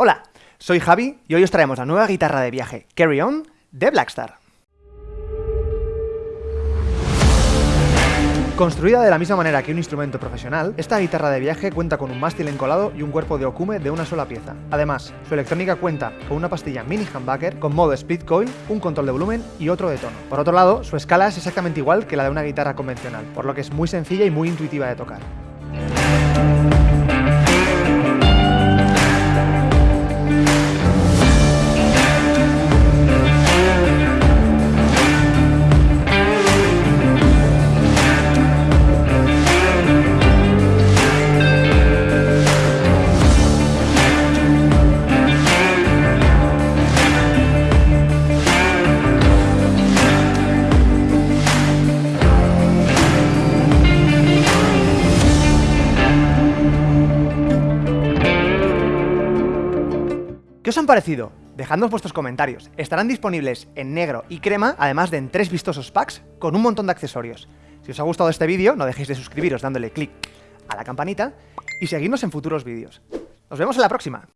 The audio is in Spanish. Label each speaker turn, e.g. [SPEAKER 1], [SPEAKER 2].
[SPEAKER 1] Hola, soy Javi y hoy os traemos la nueva guitarra de viaje Carry On de Blackstar. Construida de la misma manera que un instrumento profesional, esta guitarra de viaje cuenta con un mástil encolado y un cuerpo de okume de una sola pieza. Además, su electrónica cuenta con una pastilla mini humbucker con modo split coil, un control de volumen y otro de tono. Por otro lado, su escala es exactamente igual que la de una guitarra convencional, por lo que es muy sencilla y muy intuitiva de tocar. ¿Qué os han parecido? Dejadnos vuestros comentarios. Estarán disponibles en negro y crema, además de en tres vistosos packs con un montón de accesorios. Si os ha gustado este vídeo, no dejéis de suscribiros dándole clic a la campanita y seguidnos en futuros vídeos. ¡Nos vemos en la próxima!